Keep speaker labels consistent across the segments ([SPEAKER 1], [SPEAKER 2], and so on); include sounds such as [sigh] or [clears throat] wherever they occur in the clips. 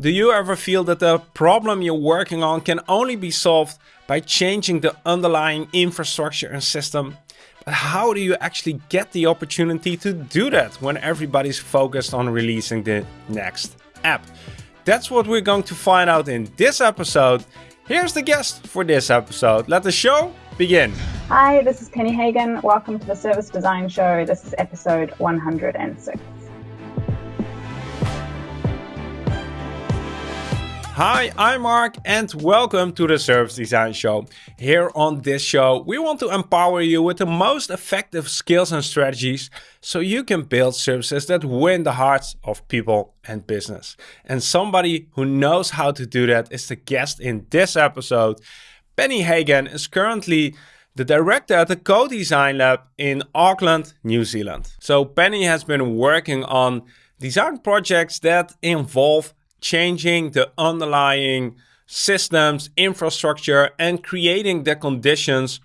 [SPEAKER 1] Do you ever feel that the problem you're working on can only be solved by changing the underlying infrastructure and system? But how do you actually get the opportunity to do that when everybody's focused on releasing the next app? That's what we're going to find out in this episode. Here's the guest for this episode. Let the show begin.
[SPEAKER 2] Hi, this is Penny Hagen. Welcome to the Service Design Show. This is episode 106.
[SPEAKER 1] Hi, I'm Mark and welcome to the Service Design Show. Here on this show, we want to empower you with the most effective skills and strategies so you can build services that win the hearts of people and business. And somebody who knows how to do that is the guest in this episode. Penny Hagen is currently the director at the Co-Design Lab in Auckland, New Zealand. So Penny has been working on design projects that involve changing the underlying systems, infrastructure, and creating the conditions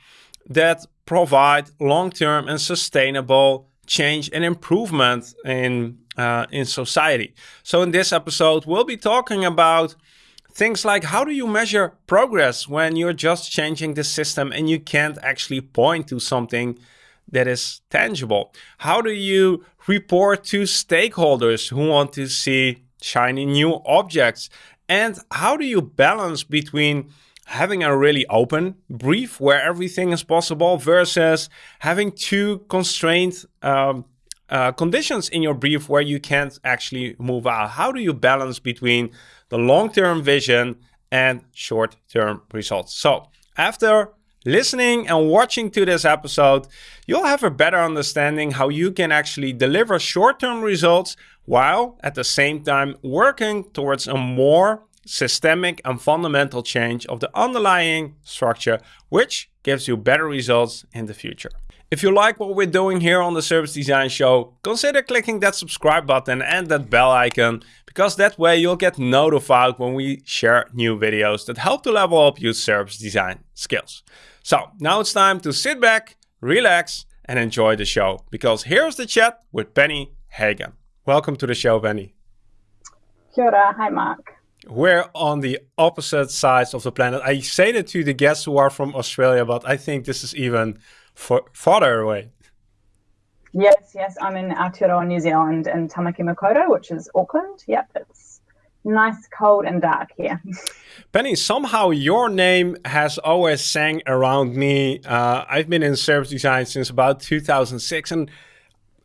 [SPEAKER 1] that provide long-term and sustainable change and improvement in uh, in society. So in this episode, we'll be talking about things like how do you measure progress when you're just changing the system and you can't actually point to something that is tangible? How do you report to stakeholders who want to see shiny new objects? And how do you balance between having a really open brief where everything is possible versus having two constrained um, uh, conditions in your brief where you can't actually move out? How do you balance between the long-term vision and short-term results? So after listening and watching to this episode, you'll have a better understanding how you can actually deliver short-term results while at the same time working towards a more systemic and fundamental change of the underlying structure, which gives you better results in the future. If you like what we're doing here on the Service Design Show, consider clicking that subscribe button and that bell icon, because that way you'll get notified when we share new videos that help to level up your service design skills. So now it's time to sit back, relax, and enjoy the show, because here's the chat with Penny Hagen. Welcome to the show, Penny.
[SPEAKER 2] Kia ora. Hi, Mark.
[SPEAKER 1] We're on the opposite sides of the planet. I say that to the guests who are from Australia, but I think this is even farther away.
[SPEAKER 2] Yes, yes. I'm in Aotearoa, New Zealand, in Tamaki Makaurau, which is Auckland. Yep, it's nice, cold, and dark here. [laughs]
[SPEAKER 1] Penny, somehow your name has always sang around me. Uh, I've been in service design since about 2006, and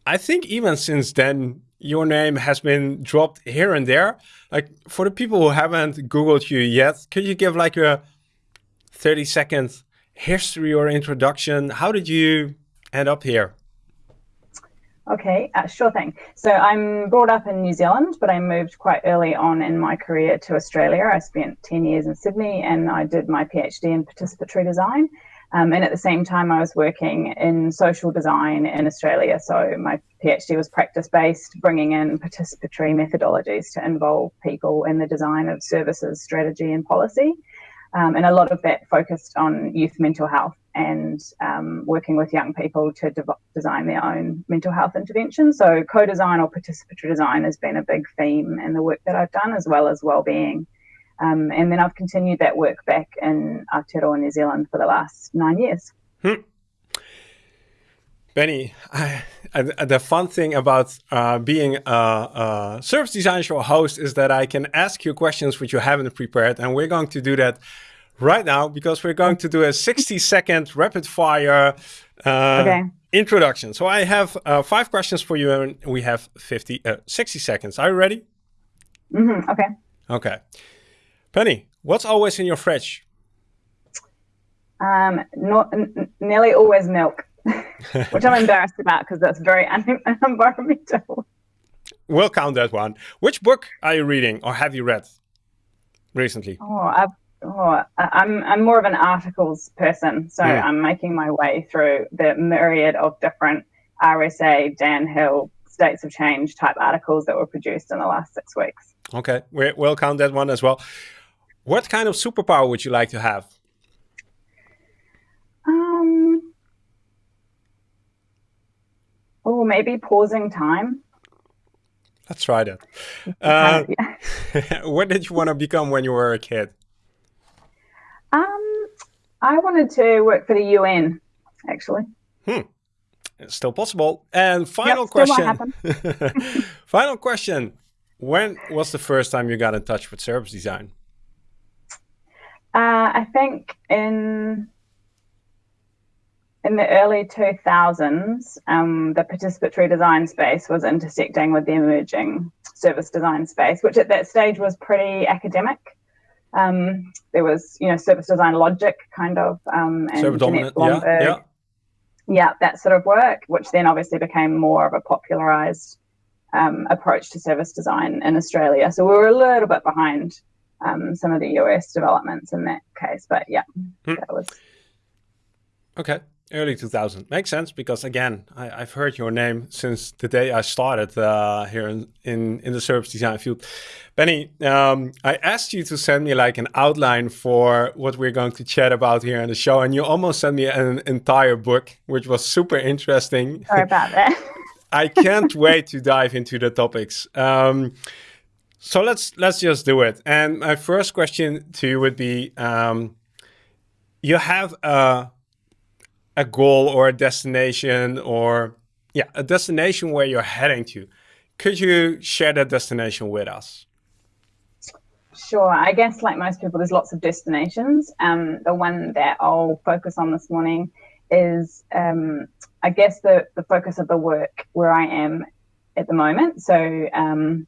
[SPEAKER 1] I think even since then, your name has been dropped here and there. Like for the people who haven't Googled you yet, could you give like a 30 second history or introduction? How did you end up here?
[SPEAKER 2] Okay, uh, sure thing. So I'm brought up in New Zealand, but I moved quite early on in my career to Australia. I spent 10 years in Sydney and I did my PhD in participatory design. Um, and at the same time, I was working in social design in Australia. So my PhD was practice based, bringing in participatory methodologies to involve people in the design of services, strategy, and policy. Um, and a lot of that focused on youth mental health and um, working with young people to de design their own mental health interventions. So, co design or participatory design has been a big theme in the work that I've done, as well as well-being. Um, and then I've continued that work back in Aotearoa, New Zealand for the last nine years. Hmm.
[SPEAKER 1] Penny, I, I, the fun thing about uh, being a, a, service design show host is that I can ask you questions which you haven't prepared. And we're going to do that right now because we're going to do a 60 second rapid fire uh, okay. introduction. So I have uh, five questions for you and we have 50, uh, 60 seconds. Are you ready?
[SPEAKER 2] Mm -hmm. Okay.
[SPEAKER 1] Okay. Penny, what's always in your fridge?
[SPEAKER 2] Um, not nearly always milk, [laughs] which I'm embarrassed about because that's very [laughs] unenvironmental.
[SPEAKER 1] We'll count that one. Which book are you reading or have you read recently?
[SPEAKER 2] Oh, I've, oh I'm I'm more of an articles person, so mm. I'm making my way through the myriad of different RSA, Dan Hill, States of Change type articles that were produced in the last six weeks.
[SPEAKER 1] Okay, we'll count that one as well. What kind of superpower would you like to have?
[SPEAKER 2] Um, oh, maybe pausing time.
[SPEAKER 1] let's try that. Uh, yeah. [laughs] what did you want to become when you were a kid?
[SPEAKER 2] Um, I wanted to work for the UN, actually.
[SPEAKER 1] Hmm. It's still possible. And final yep, question. [laughs] final question. When was the first time you got in touch with service design?
[SPEAKER 2] Uh, I think in in the early 2000s, um, the participatory design space was intersecting with the emerging service design space, which at that stage was pretty academic. Um, there was, you know, service design logic kind of, um, and
[SPEAKER 1] dominant, yeah, yeah.
[SPEAKER 2] yeah, that sort of work, which then obviously became more of a popularized um, approach to service design in Australia. So we were a little bit behind um, some of the US developments in that case, but yeah, hmm. that was.
[SPEAKER 1] Okay early 2000 makes sense because again I, have heard your name since the day I started uh, here in, in, in the service design field. Penny, um, I asked you to send me like an outline for what we're going to chat about here on the show, and you almost sent me an entire book, which was super interesting.
[SPEAKER 2] Sorry about that. [laughs]
[SPEAKER 1] I can't wait to dive into the topics. Um, so let's let's just do it. And my first question to you would be: um, You have a a goal or a destination or yeah, a destination where you're heading to. Could you share that destination with us?
[SPEAKER 2] Sure. I guess like most people, there's lots of destinations. Um, the one that I'll focus on this morning is, um, I guess, the, the focus of the work where I am at the moment. So um,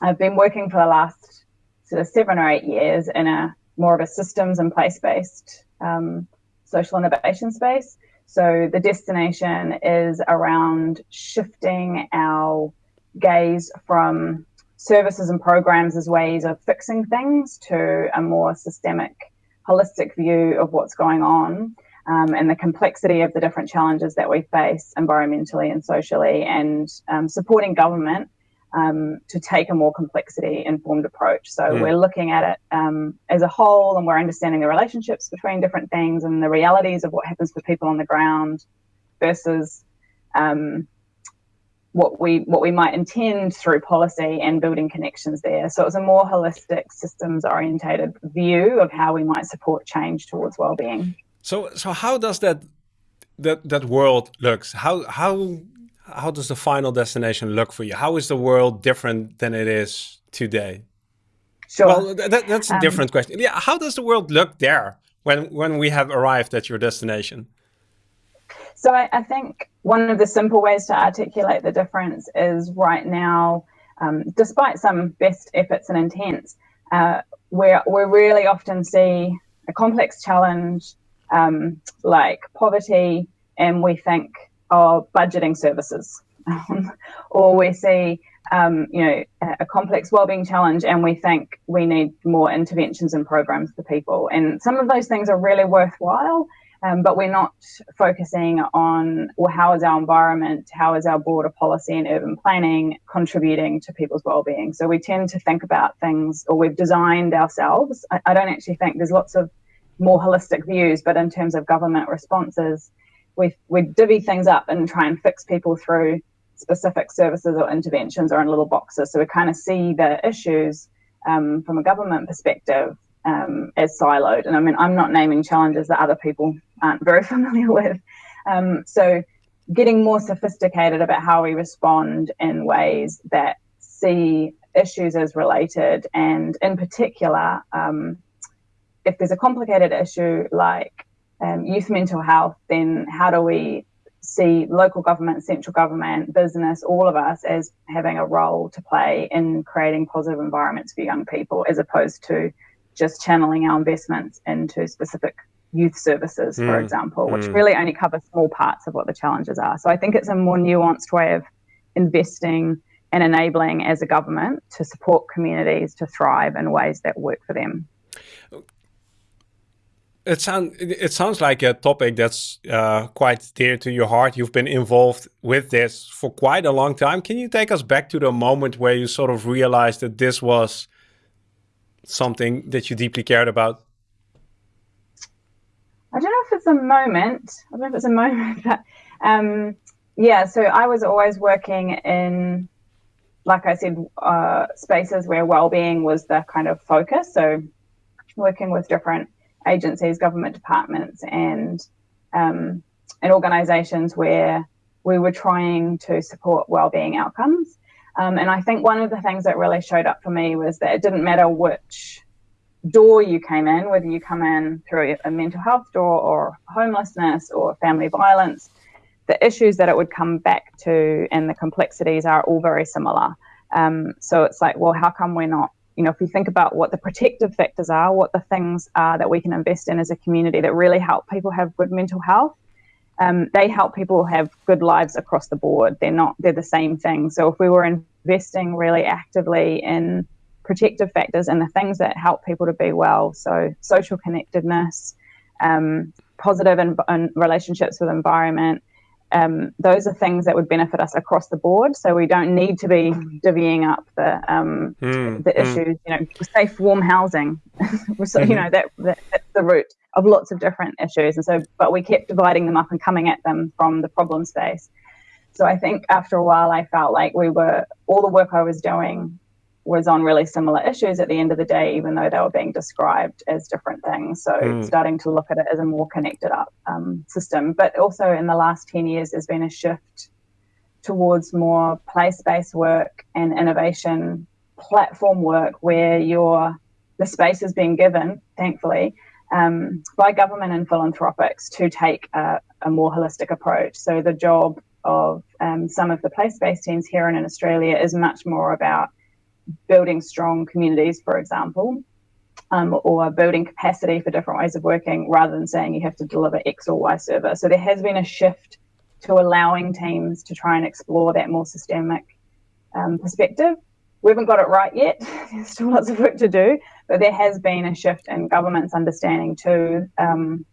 [SPEAKER 2] I've been working for the last sort of seven or eight years in a more of a systems and place-based um, social innovation space. So the destination is around shifting our gaze from services and programs as ways of fixing things to a more systemic, holistic view of what's going on um, and the complexity of the different challenges that we face environmentally and socially, and um, supporting government um, to take a more complexity informed approach. So mm. we're looking at it um, as a whole and we're understanding the relationships between different things and the realities of what happens for people on the ground versus um, what we what we might intend through policy and building connections there. So it's a more holistic, systems orientated view of how we might support change towards well-being.
[SPEAKER 1] So so how does that that that world looks? How how how does the final destination look for you? How is the world different than it is today?
[SPEAKER 2] Sure.
[SPEAKER 1] Well, that, that's a um, different question. Yeah, how does the world look there when when we have arrived at your destination?
[SPEAKER 2] So I, I think one of the simple ways to articulate the difference is right now, um, despite some best efforts and intents, uh, where we really often see a complex challenge um, like poverty, and we think of budgeting services. [laughs] or we see, um, you know, a complex wellbeing challenge and we think we need more interventions and programs for people. And some of those things are really worthwhile, um, but we're not focusing on well, how is our environment, how is our border policy and urban planning contributing to people's well-being. So we tend to think about things, or we've designed ourselves. I, I don't actually think there's lots of more holistic views, but in terms of government responses, we we divvy things up and try and fix people through specific services or interventions or in little boxes. So we kind of see the issues um, from a government perspective um, as siloed. And I mean, I'm not naming challenges that other people aren't very [laughs] familiar with. Um, so getting more sophisticated about how we respond in ways that see issues as related and in particular um, if there's a complicated issue like um, youth mental health, then how do we see local government, central government, business, all of us as having a role to play in creating positive environments for young people, as opposed to just channeling our investments into specific youth services, for mm. example, which mm. really only cover small parts of what the challenges are. So I think it's a more nuanced way of investing and enabling as a government to support communities to thrive in ways that work for them.
[SPEAKER 1] It sounds it sounds like a topic that's uh, quite dear to your heart. You've been involved with this for quite a long time. Can you take us back to the moment where you sort of realized that this was something that you deeply cared about?
[SPEAKER 2] I don't know if it's a moment. I don't know if it's a moment, [laughs] but um, yeah. So I was always working in like I said, uh, spaces where well-being was the kind of focus. So working with different agencies, government departments, and um, and organisations where we were trying to support well-being outcomes. Um, and I think one of the things that really showed up for me was that it didn't matter which door you came in, whether you come in through a mental health door or homelessness or family violence, the issues that it would come back to and the complexities are all very similar. Um, so it's like, well, how come we're not, you know, if we think about what the protective factors are, what the things are that we can invest in as a community that really help people have good mental health, um, they help people have good lives across the board. They're not, they're the same thing. So if we were investing really actively in protective factors and the things that help people to be well, so social connectedness, um, positive in, in relationships with environment, um, those are things that would benefit us across the board. So we don't need to be divvying up the um, mm, the mm. issues. You know, safe, warm housing. [laughs] so, mm-hmm. You know that, that, that's the root of lots of different issues. And so, but we kept dividing them up and coming at them from the problem space. So I think after a while, I felt like we were all the work I was doing was on really similar issues at the end of the day, even though they were being described as different things. So mm. starting to look at it as a more connected up um, system. But also in the last 10 years, there's been a shift towards more place-based work and innovation platform work where your the space is being given, thankfully, um, by government and philanthropics to take a, a, more holistic approach. So the job of um, some of the place-based teams here in Australia is much more about building strong communities, for example, um, or building capacity for different ways of working rather than saying you have to deliver X or Y service. So there has been a shift to allowing teams to try and explore that more systemic um, perspective. We haven't got it right yet. [laughs] There's still lots of work to do, but there has been a shift in government's understanding too, um,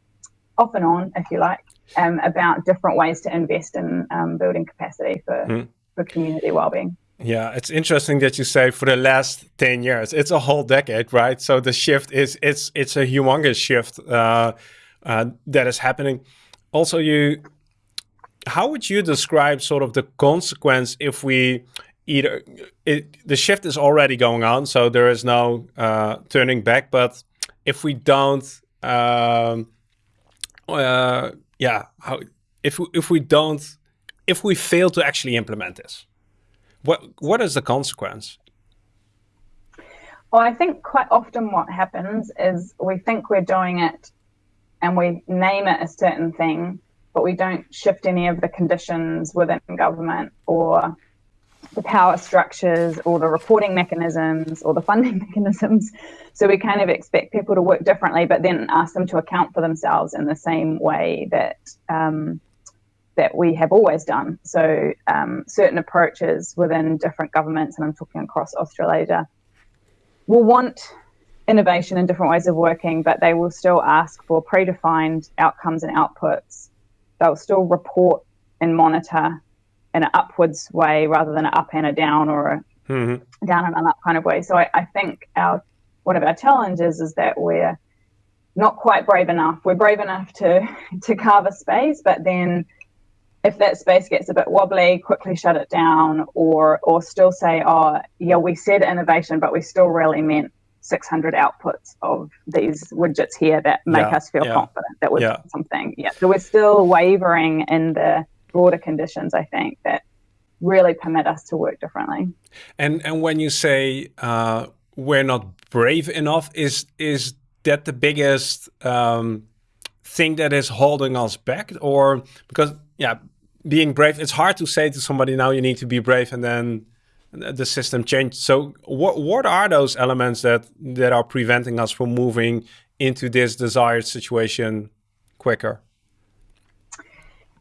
[SPEAKER 2] off and on, if you like, um, about different ways to invest in um, building capacity for, mm. for community wellbeing.
[SPEAKER 1] Yeah, it's interesting that you say for the last 10 years. It's a whole decade, right? So the shift is it's it's a humongous shift uh, uh, that is happening. Also, you how would you describe sort of the consequence if we either it, the shift is already going on, so there is no uh, turning back. But if we don't, um, uh, yeah, how if we, if we don't, if we fail to actually implement this, what what is the consequence?
[SPEAKER 2] Well, I think quite often what happens is we think we're doing it and we name it a certain thing, but we don't shift any of the conditions within government or the power structures or the reporting mechanisms or the funding [laughs] mechanisms. So we kind of expect people to work differently, but then ask them to account for themselves in the same way that um, that we have always done. So um, certain approaches within different governments, and I'm talking across Australasia, will want innovation and different ways of working, but they will still ask for predefined outcomes and outputs. They'll still report and monitor in an upwards way rather than an up and a down or a mm-hmm. down and an up kind of way. So I, I think our one of our challenges is that we're not quite brave enough. We're brave enough to [laughs] to carve a space, but then if that space gets a bit wobbly, quickly shut it down, or or still say, oh yeah, we said innovation, but we still really meant 600 outputs of these widgets here that make yeah, us feel yeah, confident that we're yeah. something. Yeah, so we're still wavering in the broader conditions. I think that really permit us to work differently.
[SPEAKER 1] And and when you say uh, we're not brave enough, is is that the biggest um, thing that is holding us back, or because yeah, being brave, it's hard to say to somebody now you need to be brave and then the system changed. So what what are those elements that that are preventing us from moving into this desired situation quicker?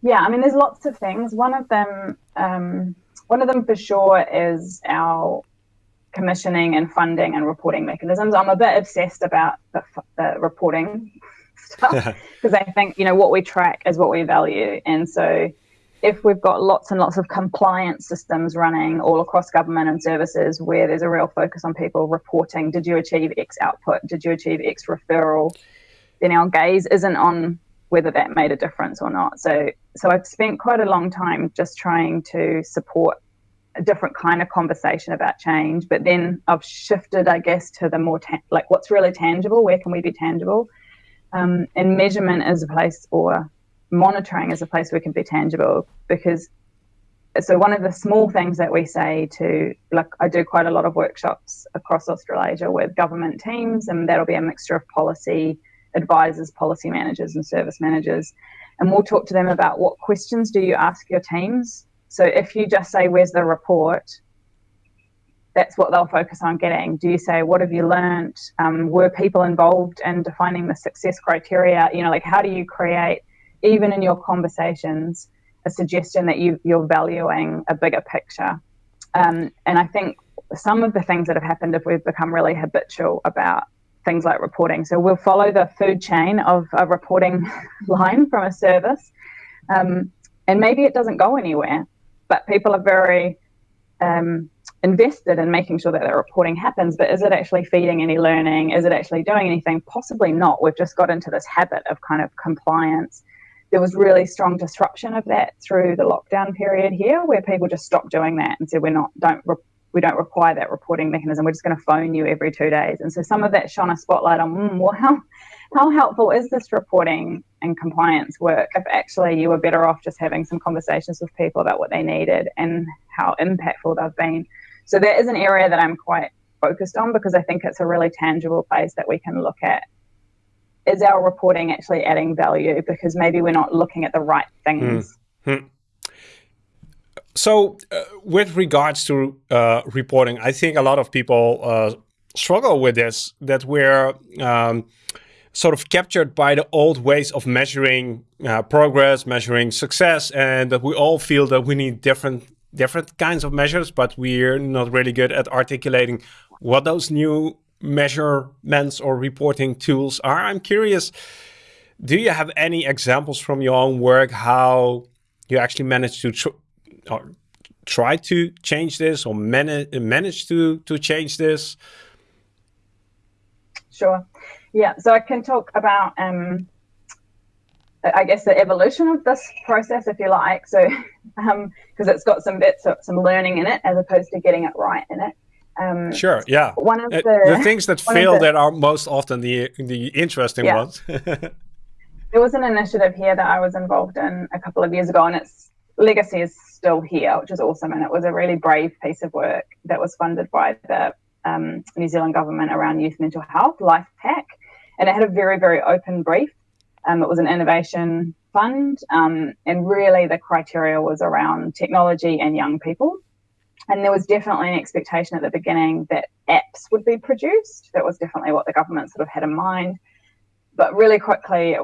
[SPEAKER 2] Yeah, I mean, there's lots of things. One of them, um, one of them for sure, is our commissioning and funding and reporting mechanisms. I'm a bit obsessed about the, the reporting [laughs] stuff [laughs] because I think you know what we track is what we value, and so if we've got lots and lots of compliance systems running all across government and services where there's a real focus on people reporting, did you achieve X output? Did you achieve X referral? Then our gaze isn't on whether that made a difference or not. So, so I've spent quite a long time just trying to support a different kind of conversation about change. But then I've shifted, I guess, to the more like what's really tangible. Where can we be tangible? Um, and measurement is a place, or monitoring is a place we can be tangible because. So one of the small things that we say to like I do quite a lot of workshops across Australasia with government teams, and that'll be a mixture of policy advisors, policy managers, and service managers. And we'll talk to them about what questions do you ask your teams so if you just say, Where's the report? That's what they'll focus on getting. Do you say, What have you learned? Um, were people involved in defining the success criteria? You know, like how do you create, even in your conversations, a suggestion that you, you're valuing a bigger picture? Um, and I think some of the things that have happened if we've become really habitual about things like reporting. So we'll follow the food chain of a reporting [laughs] line from a service, um, and maybe it doesn't go anywhere but people are very um, invested in making sure that the reporting happens. But is it actually feeding any learning? Is it actually doing anything? Possibly not. We've just got into this habit of kind of compliance. There was really strong disruption of that through the lockdown period here, where people just stopped doing that and said, "We're not don't we don't require that reporting mechanism. We're just going to phone you every two days." And so some of that shone a spotlight on, mm, well, how how helpful is this reporting and compliance work if actually you were better off just having some conversations with people about what they needed and how impactful they've been. So that is an area that I'm quite focused on because I think it's a really tangible place that we can look at. Is our reporting actually adding value? Because maybe we're not looking at the right things. Mm-hmm.
[SPEAKER 1] So, uh, with regards to uh, reporting, I think a lot of people uh, struggle with this. That we're um, sort of captured by the old ways of measuring uh, progress, measuring success, and that we all feel that we need different different kinds of measures, but we're not really good at articulating what those new measurements or reporting tools are. I'm curious, do you have any examples from your own work how you actually managed to tr try to change this or manage manage to to change this?
[SPEAKER 2] Sure. Yeah, so I can talk about, um, I guess, the evolution of this process, if you like. So, because [laughs] um, it's got some bits of some learning in it, as opposed to getting it right in it.
[SPEAKER 1] Um, sure. Yeah. One of uh, the, the things that fail the, that are most often the the interesting yeah. ones. [laughs]
[SPEAKER 2] there was an initiative here that I was involved in a couple of years ago, and its legacy is still here, which is awesome. And it was a really brave piece of work that was funded by the um, New Zealand government around youth mental health, Life Hack and it had a very, very open brief. Um, it was an innovation fund, um, and really the criteria was around technology and young people. And there was definitely an expectation at the beginning that apps would be produced. That was definitely what the government sort of had in mind. But really quickly, it,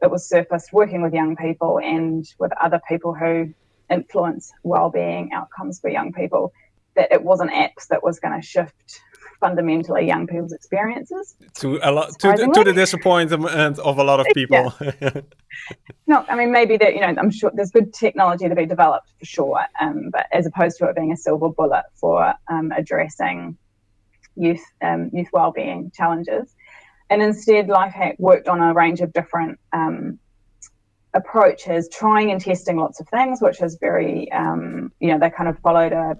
[SPEAKER 2] it was surfaced working with young people and with other people who influence well-being outcomes for young people that it wasn't apps that was going to shift fundamentally young people's experiences.
[SPEAKER 1] To a lot, to, the, to the disappointment of a lot of people.
[SPEAKER 2] Yeah. [laughs] no, I mean maybe that you know I'm sure there's good technology to be developed for sure, um, but as opposed to it being a silver bullet for um, addressing youth um, youth well-being challenges, and instead Lifehack worked on a range of different um, approaches, trying and testing lots of things, which is very um, you know they kind of followed a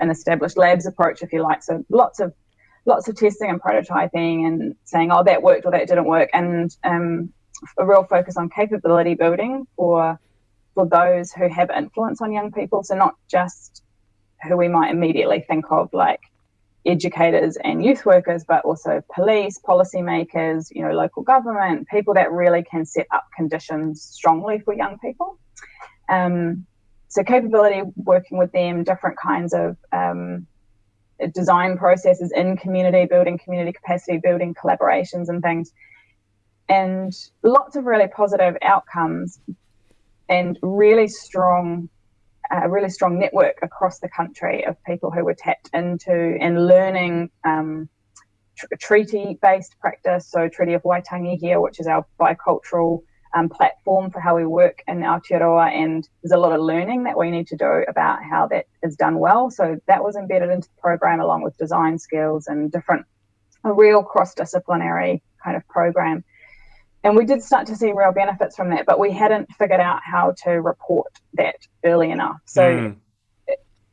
[SPEAKER 2] an established labs approach, if you like. So lots of lots of testing and prototyping and saying, oh, that worked or that didn't work, and um, a real focus on capability building for for those who have influence on young people. So not just who we might immediately think of like educators and youth workers, but also police, policymakers, you know, local government, people that really can set up conditions strongly for young people. Um, so capability working with them, different kinds of um, design processes in community building, community capacity building, collaborations and things. And lots of really positive outcomes and really strong, a uh, really strong network across the country of people who were tapped into and learning um, tr- treaty-based practice. So Treaty of Waitangi here, which is our bicultural um, platform for how we work in Aotearoa, and there's a lot of learning that we need to do about how that is done well. So that was embedded into the program along with design skills and different, a real cross-disciplinary kind of program. And we did start to see real benefits from that, but we hadn't figured out how to report that early enough. So mm.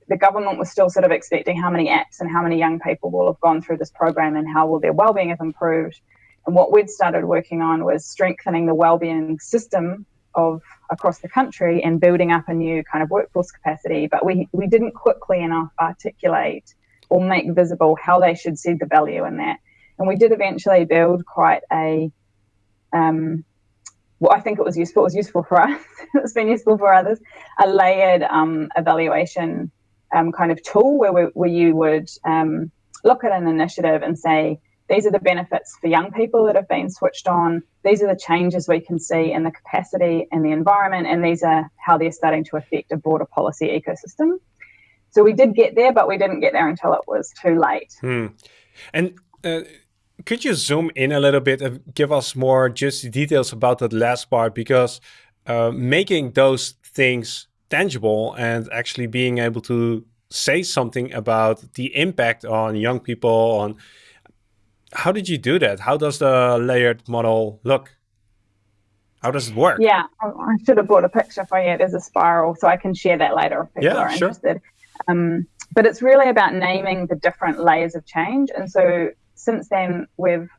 [SPEAKER 2] the government was still sort of expecting how many apps and how many young people will have gone through this program and how will their well-being have improved. And what we'd started working on was strengthening the well-being system of across the country and building up a new kind of workforce capacity. But we, we didn't quickly enough articulate or make visible how they should see the value in that. And we did eventually build quite a um, well, I think it was useful. It was useful for us. [laughs] it's been useful for others. A layered um, evaluation um, kind of tool where, we, where you would um, look at an initiative and say, these are the benefits for young people that have been switched on. These are the changes we can see in the capacity and the environment, and these are how they're starting to affect a broader policy ecosystem. So we did get there, but we didn't get there until it was too late.
[SPEAKER 1] Hmm. And uh, could you zoom in a little bit and give us more just details about that last part? Because uh, making those things tangible and actually being able to say something about the impact on young people on how did you do that? How does the layered model look? How does it work?
[SPEAKER 2] Yeah i should have brought a picture for you. There's a spiral so i can share that later if people yeah, are sure. interested. Um, but it's really about naming the different layers of change. And so since then, we've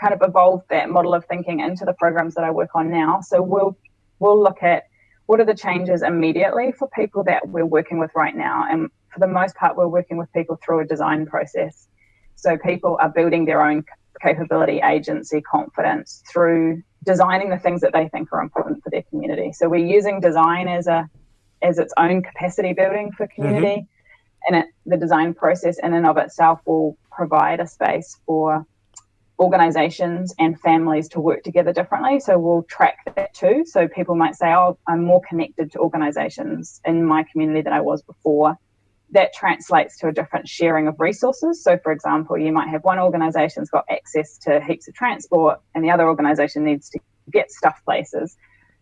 [SPEAKER 2] kind of evolved that model of thinking into the programs that I work on now. So we'll we'll look at what are the changes immediately for people that we're working with right now, and for the most part, we're working with people through a design process. So people are building their own capability, agency, confidence through designing the things that they think are important for their community. So we're using design as a as its own capacity building for community. Mm-hmm and it, the design process in and of itself will provide a space for organizations and families to work together differently. So we'll track that too. So people might say, oh, I'm more connected to organizations in my community than I was before. That translates to a different sharing of resources. So, for example, you might have one organization's got access to heaps of transport and the other organization needs to get stuff places.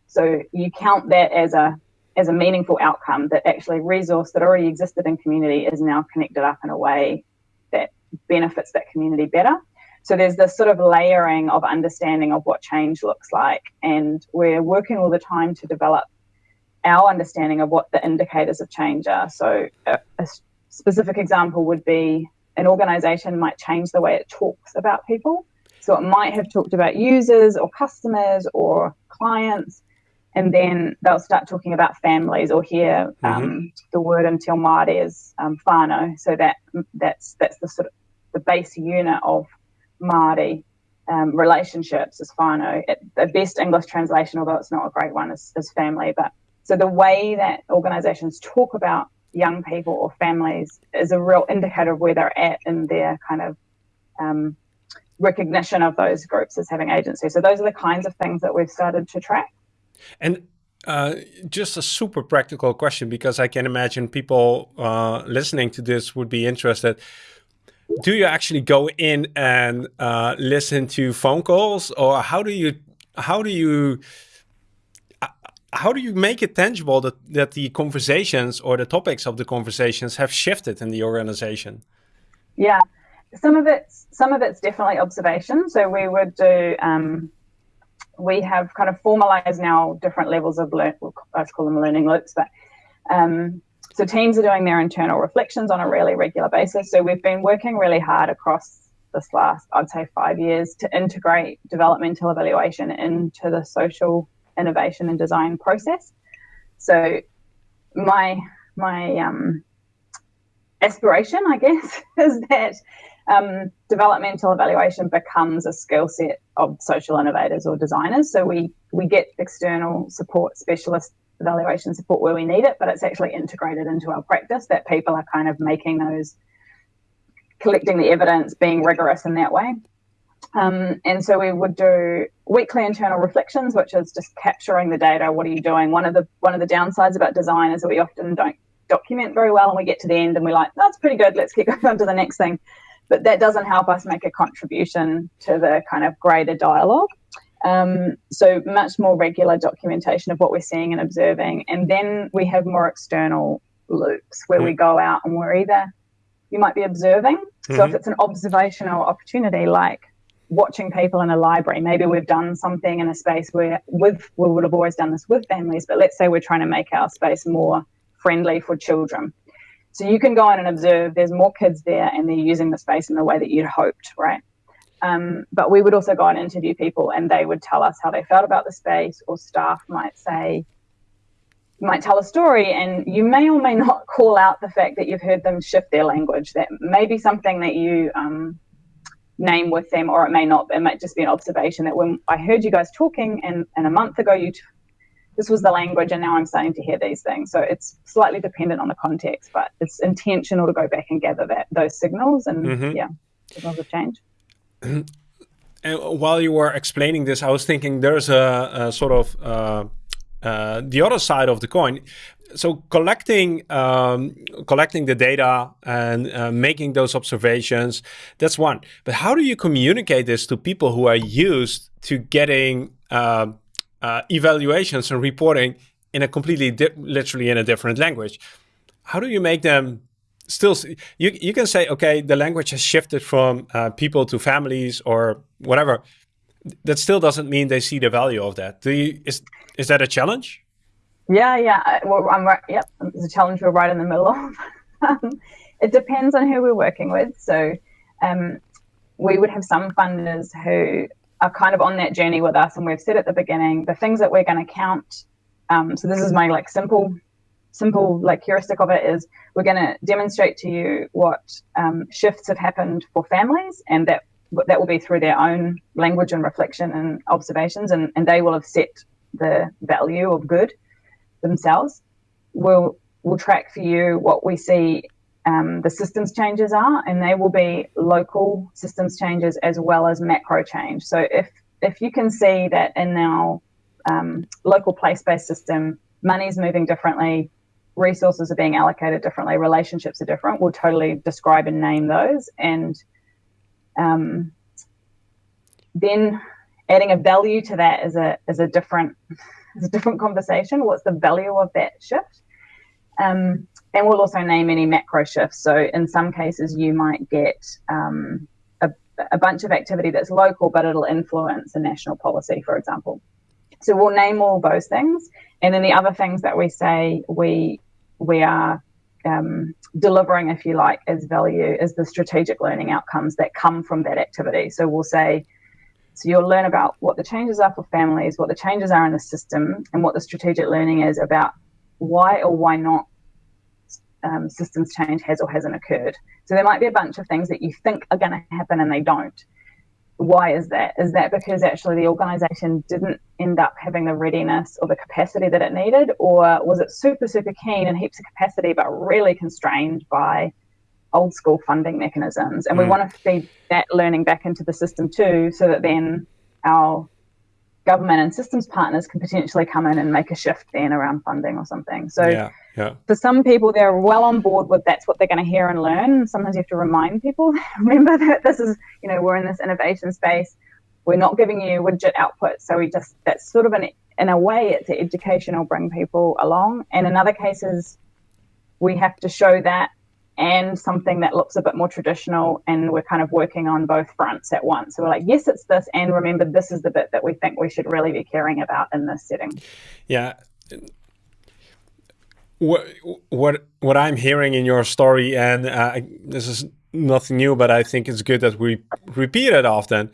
[SPEAKER 2] So you count that as a as a meaningful outcome that actually resource that already existed in community is now connected up in a way that benefits that community better. So there's this sort of layering of understanding of what change looks like. And we're working all the time to develop our understanding of what the indicators of change are. So a, a specific example would be an organization might change the way it talks about people. So it might have talked about users or customers or clients and then they'll start talking about families or hear um, mm-hmm. the word until Māori is um, whānau. So that that's that's the sort of the base unit of Māori um, relationships is whānau. It, the best English translation, although it's not a great one, is, is family. But so the way that organisations talk about young people or families is a real indicator of where they're at in their kind of um, recognition of those groups as having agency. So those are the kinds of things that we've started to track.
[SPEAKER 1] And uh, just a super practical question because I can imagine people uh, listening to this would be interested. Do you actually go in and uh, listen to phone calls, or how do you how do you how do you make it tangible that that the conversations or the topics of the conversations have shifted in the organization?
[SPEAKER 2] Yeah, some of it's some of it's definitely observation. So we would do. Um, we have kind of formalized now different levels of learn. Let's call them learning loops, but um, so teams are doing their internal reflections on a really regular basis. So we've been working really hard across this last, I'd say, five years to integrate developmental evaluation into the social innovation and design process. So my my um, aspiration, I guess, [laughs] is that um, developmental evaluation becomes a skill set of social innovators or designers. So we we get external support, specialist evaluation support where we need it, but it's actually integrated into our practice that people are kind of making those, collecting the evidence, being rigorous in that way. Um, and so we would do weekly internal reflections, which is just capturing the data. What are you doing? One of the one of the downsides about design is that we often don't document very well, and we get to the end and we're like, "That's pretty good. Let's keep [laughs] going on to the next thing." but that doesn't help us make a contribution to the kind of greater dialogue. Um, so much more regular documentation of what we're seeing and observing, and then we have more external loops where we go out and we're either you might be observing. Mm-hmm. So if mm-hmm. it's an observational opportunity, like watching people in a library, maybe we've done something in a space where with we would have always done this with families, but let's say we're trying to make our space more friendly for children. so you can go in and observe. There's more kids there, and they're using the space in the way that you'd hoped, right? Um, but we would also go and interview people, and they would tell us how they felt about the space, or staff might say, might tell a story, and you may or may not [laughs] call out the fact that you've heard them shift their language. That may be something that you um, name with them, or it may not. It might just be an observation that when I heard you guys talking, and, and a month ago you. T- this was the language, and now I'm starting to hear these things. So it's slightly dependent on the context, but it's intentional to go back and gather that those signals, and mm-hmm. yeah, signals of change. [clears throat]
[SPEAKER 1] And while you were explaining this, I was thinking there's a, a sort of uh, uh, the other side of the coin. So collecting um, collecting the data and uh, making those observations, that's one. But how do you communicate this to people who are used to getting uh, uh, evaluations and reporting in a completely literally in a different language? How do you make them still you you can say okay the language has shifted from uh, people to families or whatever that still doesn't mean they see the value of that you is is that a challenge
[SPEAKER 2] yeah yeah well, i'm right yep it's a challenge we're right in the middle of. [laughs] Um, it depends on who we're working with so um, we would have some funders who are kind of on that journey with us and we've said at the beginning the things that we're going to count um, so this is my like simple simple like heuristic of it is we're going to demonstrate to you what um, shifts have happened for families and that that will be through their own language and reflection and observations and, and they will have set the value of good themselves we'll we'll track for you what we see um, the systems changes are and they will be local systems changes as well as macro change so if if you can see that in our um, local place-based system money's moving differently resources are being allocated differently, relationships are different. We'll totally describe and name those. And um, then adding a value to that is a is a different is a different conversation. What's the value of that shift? Um, and we'll also name any macro shifts. So in some cases, you might get um, a, a bunch of activity that's local, but it'll influence a national policy, for example. So we'll name all those things. And then the other things that we say we we are um, delivering, if you like, as value is the strategic learning outcomes that come from that activity. So we'll say, so you'll learn about what the changes are for families, what the changes are in the system, and what the strategic learning is about why or why not um, systems change has or hasn't occurred. So there might be a bunch of things that you think are going to happen and they don't why is that? Is that because actually the organization didn't end up having the readiness or the capacity that it needed? Or was it super, super keen and heaps of capacity, but really constrained by old school funding mechanisms? And mm. we want to feed that learning back into the system too, so that then our government and systems partners can potentially come in and make a shift then around funding or something. So yeah, yeah. for some people, they're well on board with that's what they're going to hear and learn. Sometimes you have to remind people, [laughs] remember that this is, you know, we're in this innovation space. We're not giving you widget output. So we just, that's sort of an, in a way, it's educational, bring people along. And in other cases, we have to show that and something that looks a bit more traditional and we're kind of working on both fronts at once. So we're like yes it's this and remember this is the bit that we think we should really be caring about in this setting.
[SPEAKER 1] Yeah. What what what i'm hearing in your story and uh, this is nothing new but i think it's good that we repeat it often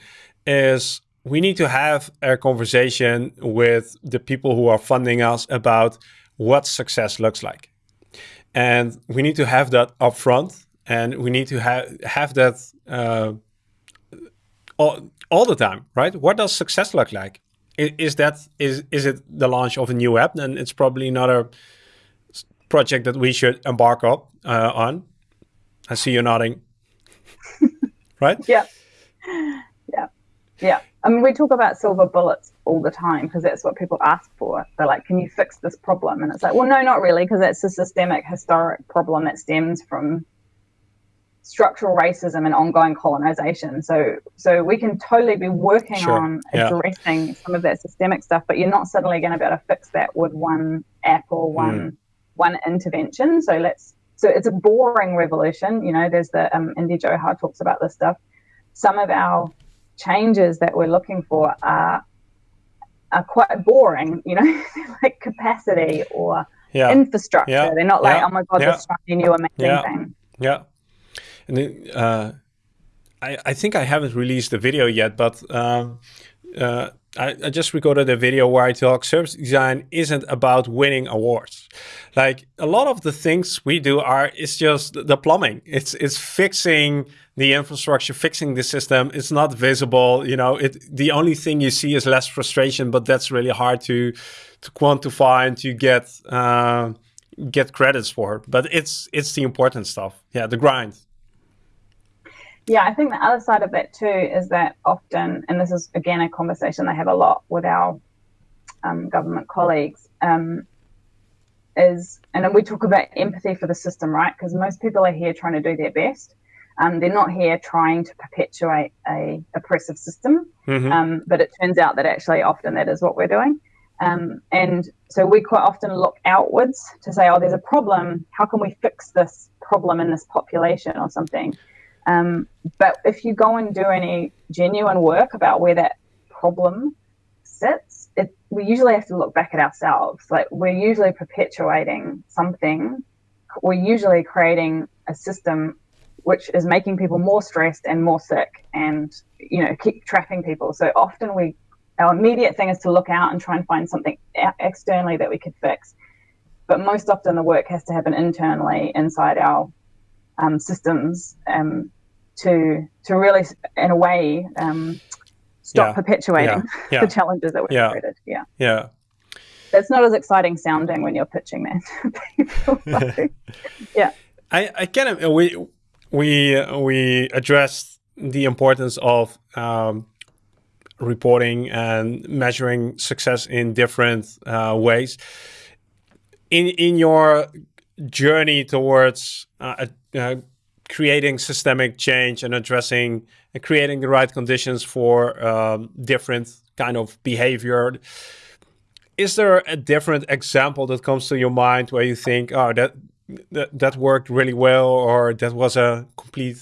[SPEAKER 1] is we need to have a conversation with the people who are funding us about what success looks like and we need to have that upfront, and we need to have have that uh, all, all the time, right? What does success look like? Is, is that is is it the launch of a new app? Then it's probably not a project that we should embark up uh, on. I see you nodding, [laughs] right?
[SPEAKER 2] Yeah, yeah, yeah. I mean, we talk about silver bullets all the time because that's what people ask for. They're like, "Can you fix this problem?" And it's like, "Well, no, not really, because it's a systemic, historic problem that stems from structural racism and ongoing colonization. So, so we can totally be working sure. on addressing yeah. some of that systemic stuff, but you're not suddenly going to be able to fix that with one app or one mm. one intervention. So let's. So it's a boring revolution. You know, there's the um, Indy Johar talks about this stuff. Some of our changes that we're looking for are are quite boring, you know, [laughs] like capacity or yeah. infrastructure. Yeah. They're not like, oh my god, this shiny new amazing thing.
[SPEAKER 1] Yeah. And then, uh, I, I think I haven't released the video yet, but um, uh, I, I, just recorded a video where I talk service design isn't about winning awards. Like a lot of the things we do are it's just the plumbing. It's it's fixing the infrastructure, fixing the system. It's not visible. You know, it the only thing you see is less frustration, but that's really hard to to quantify and to get uh, get credits for. But it's it's the important stuff. Yeah, the grind.
[SPEAKER 2] Yeah, I think the other side of that too is that often, and this is again a conversation I have a lot with our um, government colleagues, um, is, and then we talk about empathy for the system, right? Because most people are here trying to do their best. Um, they're not here trying to perpetuate a oppressive system, mm-hmm. Um, but it turns out that actually often that is what we're doing. Um, and so we quite often look outwards to say, oh, there's a problem. How can we fix this problem in this population or something? Um, but if you go and do any genuine work about where that problem sits, it, we usually have to look back at ourselves. Like we're usually perpetuating something. We're usually creating a system which is making people more stressed and more sick, and you know keep trapping people. So often we, our immediate thing is to look out and try and find something externally that we could fix. But most often the work has to happen internally inside our um, systems um, to to really, in a way, um, stop yeah. perpetuating yeah. [laughs] the challenges that we've created. Yeah.
[SPEAKER 1] Yeah.
[SPEAKER 2] It's not as exciting sounding when you're pitching that [laughs] [laughs] yeah.
[SPEAKER 1] I, I kind of we we we addressed the importance of um, reporting and measuring success in different uh, ways. In in your journey towards uh, uh, creating systemic change and addressing and creating the right conditions for um, different kind of behavior. Is there a different example that comes to your mind where you think, oh, that that, that worked really well, or that was a complete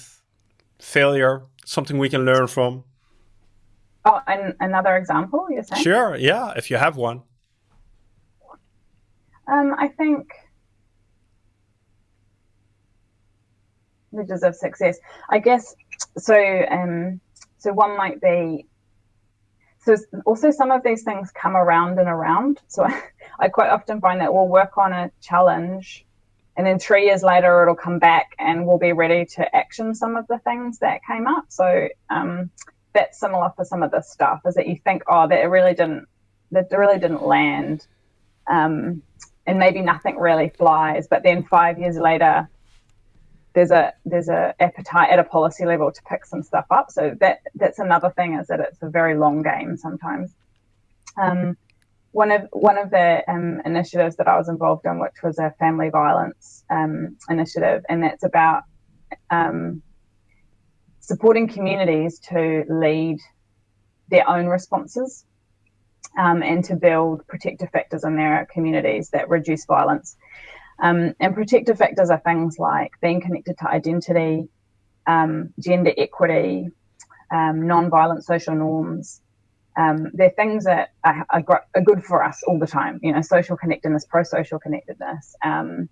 [SPEAKER 1] failure? Something we can learn from.
[SPEAKER 2] Oh, and another example, you're saying?
[SPEAKER 1] Sure, yeah, if you have one.
[SPEAKER 2] Um, I think measures of success. I guess so. Um, so one might be. So also some of these things come around and around. So I, [laughs] I quite often find that we'll work on a challenge, and then three years later it'll come back, and we'll be ready to action some of the things that came up. So um, that's similar for some of this stuff. Is that you think, oh, that really didn't, that really didn't land. Um, and maybe nothing really flies, but then five years later, there's a there's a appetite at a policy level to pick some stuff up. So that that's another thing is that it's a very long game sometimes. Um, one of one of the um, initiatives that I was involved in, which was a family violence um, initiative, and that's about um, supporting communities to lead their own responses um, and to build protective factors in their communities that reduce violence. Um, and protective factors are things like being connected to identity, um, gender equity, um, non-violent social norms. Um, they're things that are, are, are, good for us all the time. You know, social connectedness, pro-social connectedness. Um,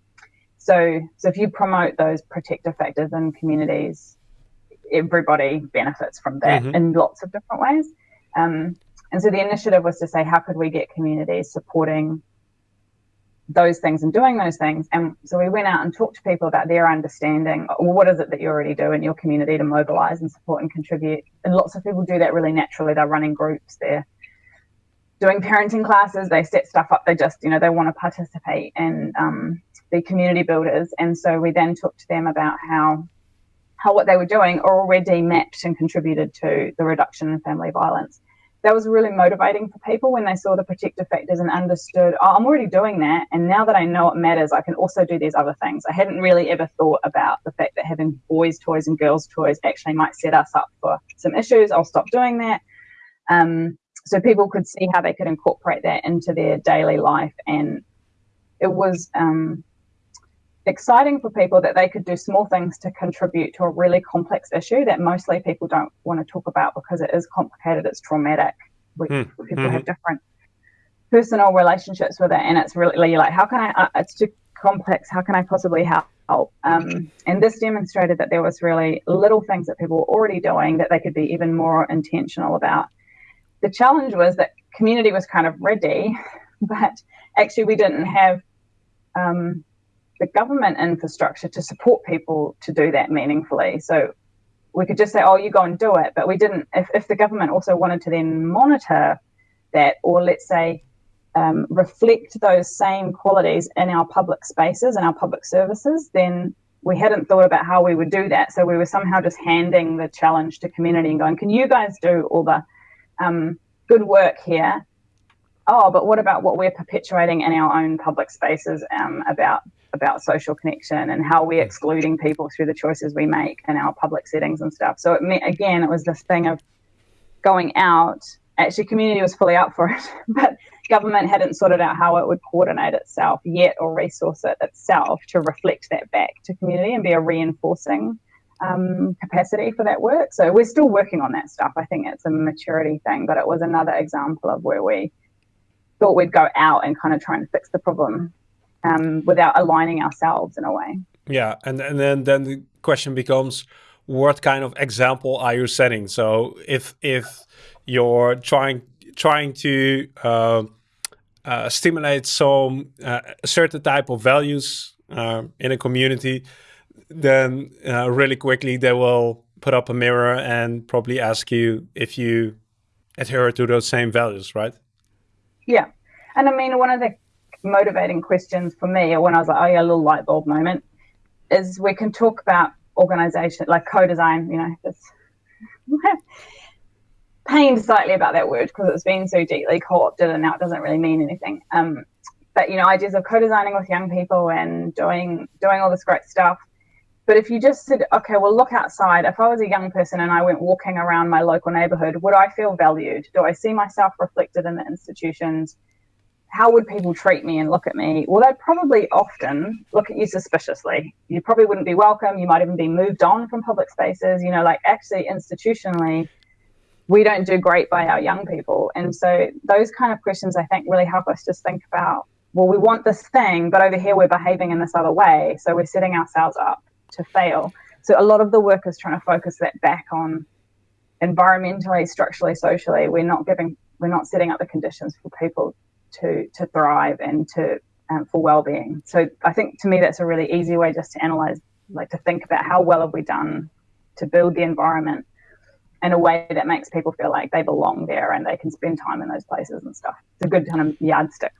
[SPEAKER 2] so, so if you promote those protective factors in communities, everybody benefits from that mm-hmm. in lots of different ways. Um, and so the initiative was to say, how could we get communities supporting those things and doing those things. And so we went out and talked to people about their understanding. Well, what is it that you already do in your community to mobilize and support and contribute? And lots of people do that really naturally. They're running groups, they're doing parenting classes, they set stuff up. They just, you know, they want to participate and um, be community builders. And so we then talked to them about how how what they were doing already mapped and contributed to the reduction in family violence that was really motivating for people when they saw the protective factors and understood, oh, I'm already doing that. And now that I know it matters, I can also do these other things. I hadn't really ever thought about the fact that having boys' toys and girls' toys actually might set us up for some issues. I'll stop doing that. Um, so people could see how they could incorporate that into their daily life. And it was um, exciting for people that they could do small things to contribute to a really complex issue that mostly people don't want to talk about because it is complicated, it's traumatic. We, mm. People mm-hmm. have different personal relationships with it, and it's really like, how can I? Uh, it's too complex. How can I possibly help? Um, and this demonstrated that there was really little things that people were already doing that they could be even more intentional about. The challenge was that community was kind of ready, [laughs] but actually we didn't have um, the government infrastructure to support people to do that meaningfully. So we could just say, oh, you go and do it. But we didn't, if, if the government also wanted to then monitor that, or let's say, um, reflect those same qualities in our public spaces and our public services, then we hadn't thought about how we would do that. So we were somehow just handing the challenge to community and going, can you guys do all the um, good work here? Oh, but what about what we're perpetuating in our own public spaces um, about about social connection and how we're excluding people through the choices we make in our public settings and stuff. So it meant, again, it was this thing of going out. Actually, community was fully up for it, [laughs] but government hadn't sorted out how it would coordinate itself yet or resource it itself to reflect that back to community and be a reinforcing um, capacity for that work. So we're still working on that stuff. I think it's a maturity thing, but it was another example of where we thought we'd go out and kind of try and fix the problem um, without aligning ourselves in a way.
[SPEAKER 1] Yeah, and and then then the question becomes, what kind of example are you setting? So if if you're trying trying to uh, uh, stimulate some uh, certain type of values uh, in a community, then uh, really quickly they will put up a mirror and probably ask you if you adhere to those same values, right?
[SPEAKER 2] Yeah, and I mean one of the motivating questions for me or when I was like, oh yeah, a little light bulb moment, is we can talk about organization, like co-design, you know, just [laughs] pained slightly about that word because it's been so deeply co-opted and now it doesn't really mean anything. Um, but you know, ideas of co-designing with young people and doing doing all this great stuff. But if you just said, okay, well, look outside. If I was a young person and I went walking around my local neighborhood, would I feel valued? Do I see myself reflected in the institutions? How would people treat me and look at me? Well, they'd probably often look at you suspiciously. You probably wouldn't be welcome. You might even be moved on from public spaces. You know, like actually institutionally, we don't do great by our young people. And so those kind of questions, I think, really help us just think about, well, we want this thing, but over here we're behaving in this other way. So we're setting ourselves up to fail. So a lot of the work is trying to focus that back on environmentally, structurally, socially. We're not giving, we're not setting up the conditions for people to to thrive and to um, for well-being. So I think to me that's a really easy way just to analyze, like to think about how well have we done to build the environment in a way that makes people feel like they belong there and they can spend time in those places and stuff. It's a good kind of yardstick.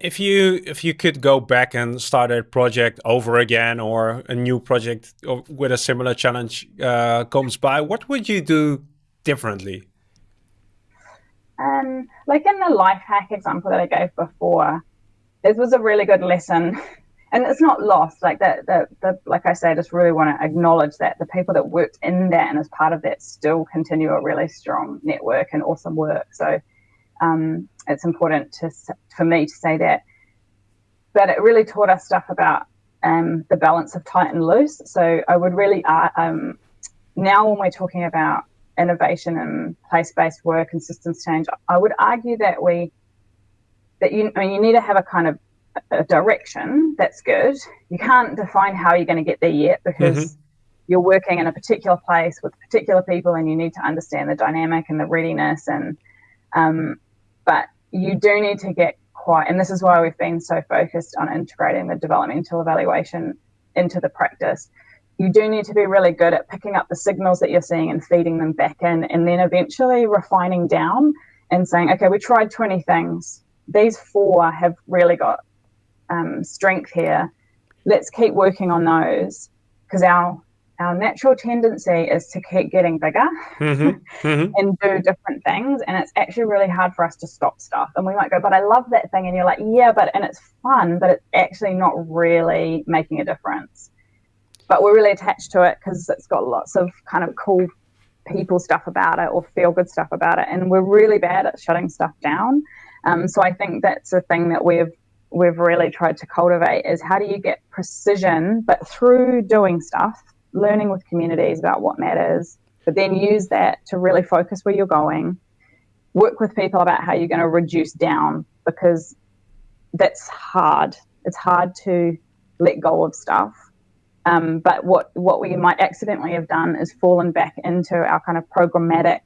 [SPEAKER 1] If you if you could go back and start a project over again or a new project with a similar challenge uh, comes by, what would you do differently?
[SPEAKER 2] Um, like in the Lifehack example that I gave before, this was a really good lesson. [laughs] And it's not lost. Like that, the, the, like I say, I just really want to acknowledge that the people that worked in that and as part of that still continue a really strong network and awesome work. So um, it's important to for me to say that. But it really taught us stuff about um, the balance of tight and loose. So I would really, uh, um, now when we're talking about innovation and place-based work and systems change, I would argue that we that you I mean you need to have a kind of a direction that's good. You can't define how you're going to get there yet because mm-hmm. you're working in a particular place with particular people and you need to understand the dynamic and the readiness and um, but you do need to get quite and this is why we've been so focused on integrating the developmental evaluation into the practice you do need to be really good at picking up the signals that you're seeing and feeding them back in, and then eventually refining down and saying, okay, we tried 20 things. These four have really got um, strength here. Let's keep working on those because our our natural tendency is to keep getting bigger mm-hmm. Mm-hmm. [laughs] and do different things. And it's actually really hard for us to stop stuff. And we might go, but I love that thing. And you're like, yeah, but, and it's fun, but it's actually not really making a difference but we're really attached to it because it's got lots of kind of cool people stuff about it or feel good stuff about it and we're really bad at shutting stuff down um, so i think that's a thing that we've we've really tried to cultivate is how do you get precision but through doing stuff learning with communities about what matters but then use that to really focus where you're going work with people about how you're going to reduce down because that's hard. It's hard to let go of stuff. Um, but what what we might accidentally have done is fallen back into our kind of programmatic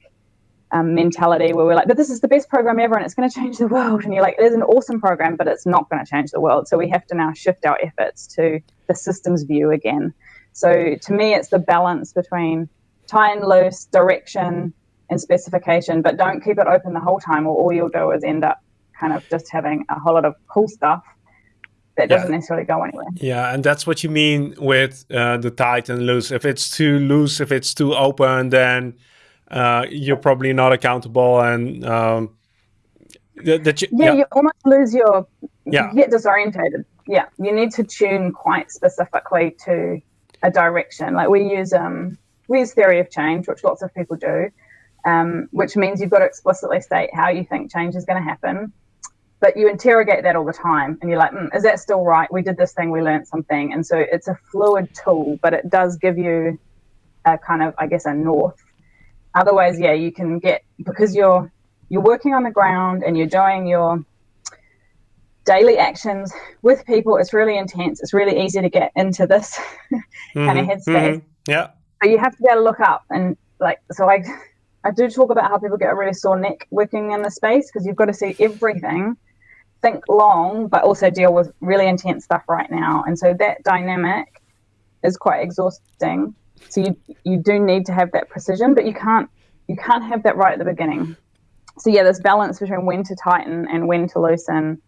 [SPEAKER 2] um, mentality where we're like, but this is the best program ever and it's going to change the world. And you're like, it is an awesome program, but it's not going to change the world. So we have to now shift our efforts to the systems view again. So to me, it's the balance between tie and loose, direction, and specification, but don't keep it open the whole time, or all you'll do is end up kind of just having a whole lot of cool stuff that doesn't necessarily go anywhere.
[SPEAKER 1] Yeah, and that's what you mean with uh, the tight and loose. If it's too loose, if it's too open, then uh, you're probably not accountable and um,
[SPEAKER 2] that you, yeah, yeah, you almost lose your yeah. you get disorientated. Yeah you need to tune quite specifically to a direction. Like we use um we use theory of change which lots of people do um, which means you've got to explicitly state how you think change is going to happen but you interrogate that all the time and you're like mm, is that still right we did this thing we learned something and so it's a fluid tool but it does give you a kind of i guess a north Otherwise, yeah, you can get because you're you're working on the ground and you're doing your daily actions with people. It's really intense. It's really easy to get into this [laughs] mm-hmm, kind of headspace. Mm-hmm,
[SPEAKER 1] yeah.
[SPEAKER 2] So you have to be able to look up and like so I I do talk about how people get a really sore neck working in the space because you've got to see everything, think long, but also deal with really intense stuff right now. And so that dynamic is quite exhausting. So you you do need to have that precision, but you can't you can't have that right at the beginning. So yeah, this balance between when to tighten and when to loosen,